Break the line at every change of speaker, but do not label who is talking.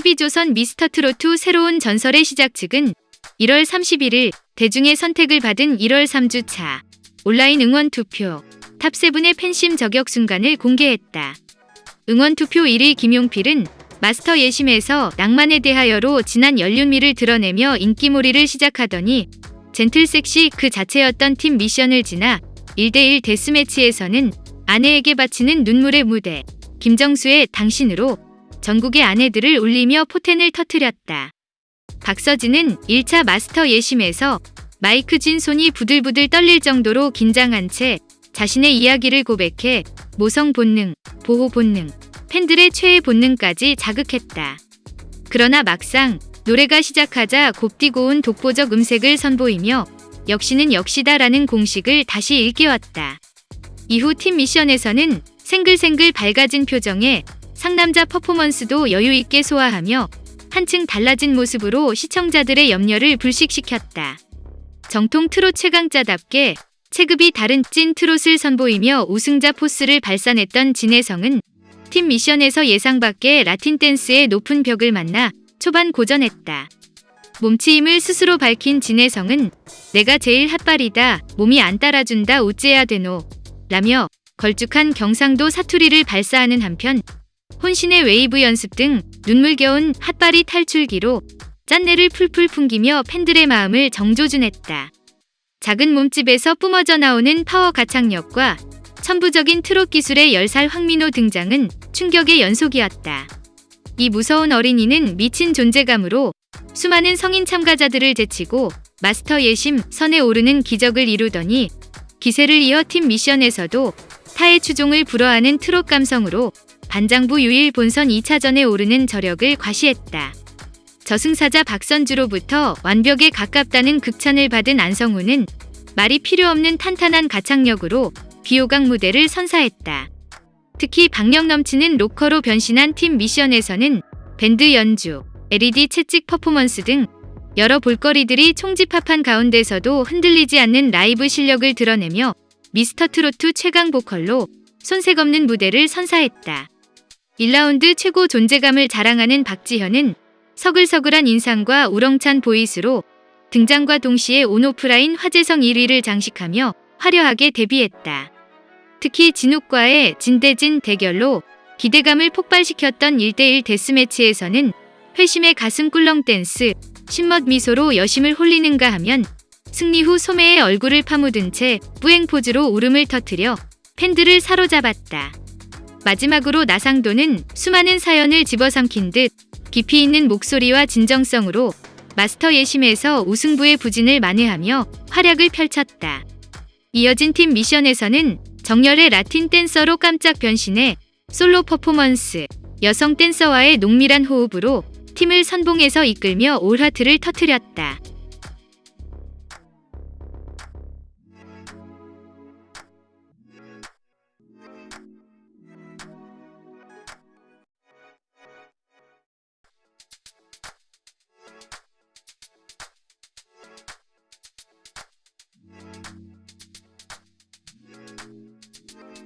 TV조선 미스터트로트 새로운 전설의 시작 측은 1월 31일 대중의 선택을 받은 1월 3주차 온라인 응원 투표 탑7의 팬심 저격 순간을 공개했다. 응원 투표 1위 김용필은 마스터 예심에서 낭만에 대하여로 진한 연륜미를 드러내며 인기몰이를 시작하더니 젠틀 섹시 그 자체였던 팀 미션을 지나 1대1 데스매치에서는 아내에게 바치는 눈물의 무대 김정수의 당신으로 전국의 아내들을 울리며 포텐을 터뜨렸다. 박서진은 1차 마스터 예심에서 마이크 쥔 손이 부들부들 떨릴 정도로 긴장한 채 자신의 이야기를 고백해 모성 본능, 보호 본능, 팬들의 최애 본능까지 자극했다. 그러나 막상 노래가 시작하자 곱디고 온 독보적 음색을 선보이며 역시는 역시다라는 공식을 다시 일깨웠다. 이후 팀 미션에서는 생글생글 밝아진 표정에 상남자 퍼포먼스도 여유있게 소화하며 한층 달라진 모습으로 시청자들의 염려를 불식시켰다. 정통 트롯 최강자답게 체급이 다른 찐 트롯을 선보이며 우승자 포스를 발산했던 진혜성은 팀 미션에서 예상 밖의 라틴 댄스의 높은 벽을 만나 초반 고전했다. 몸치임을 스스로 밝힌 진혜성은 내가 제일 핫바리다, 몸이 안 따라준다 우째야 되노 라며 걸쭉한 경상도 사투리를 발사하는 한편 혼신의 웨이브 연습 등 눈물겨운 핫바리 탈출기로 짠내를 풀풀 풍기며 팬들의 마음을 정조준했다. 작은 몸집에서 뿜어져 나오는 파워 가창력과 천부적인 트롯 기술의 10살 황민호 등장은 충격의 연속이었다. 이 무서운 어린이는 미친 존재감으로 수많은 성인 참가자들을 제치고 마스터 예심 선에 오르는 기적을 이루더니 기세를 이어 팀 미션에서도 타의 추종을 불허하는 트롯 감성으로 반장부 유일 본선 2차전에 오르는 저력을 과시했다. 저승사자 박선주로부터 완벽에 가깝다는 극찬을 받은 안성우는 말이 필요 없는 탄탄한 가창력으로 비호강 무대를 선사했다. 특히 박력 넘치는 로커로 변신한 팀 미션에서는 밴드 연주, LED 채찍 퍼포먼스 등 여러 볼거리들이 총집합한 가운데서도 흔들리지 않는 라이브 실력을 드러내며 미스터 트로트 최강 보컬로 손색 없는 무대를 선사했다. 1라운드 최고 존재감을 자랑하는 박지현은 서글서글한 인상과 우렁찬 보이스로 등장과 동시에 온오프라인 화제성 1위를 장식하며 화려하게 데뷔했다. 특히 진욱과의 진대진 대결로 기대감을 폭발시켰던 1대1 데스매치에서는 회심의 가슴 꿀렁 댄스, 신멋 미소로 여심을 홀리는가 하면 승리 후 소매의 얼굴을 파묻은 채 뿌행 포즈로 울음을 터뜨려 팬들을 사로잡았다. 마지막으로 나상도는 수많은 사연을 집어삼킨 듯 깊이 있는 목소리와 진정성으로 마스터 예심에서 우승부의 부진을 만회하며 활약을 펼쳤다. 이어진 팀 미션에서는 정열의 라틴 댄서로 깜짝 변신해 솔로 퍼포먼스, 여성 댄서와의 농밀한 호흡으로 팀을 선봉에서 이끌며 올하트를 터뜨렸다.